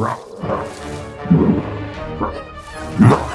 Rock. Nah.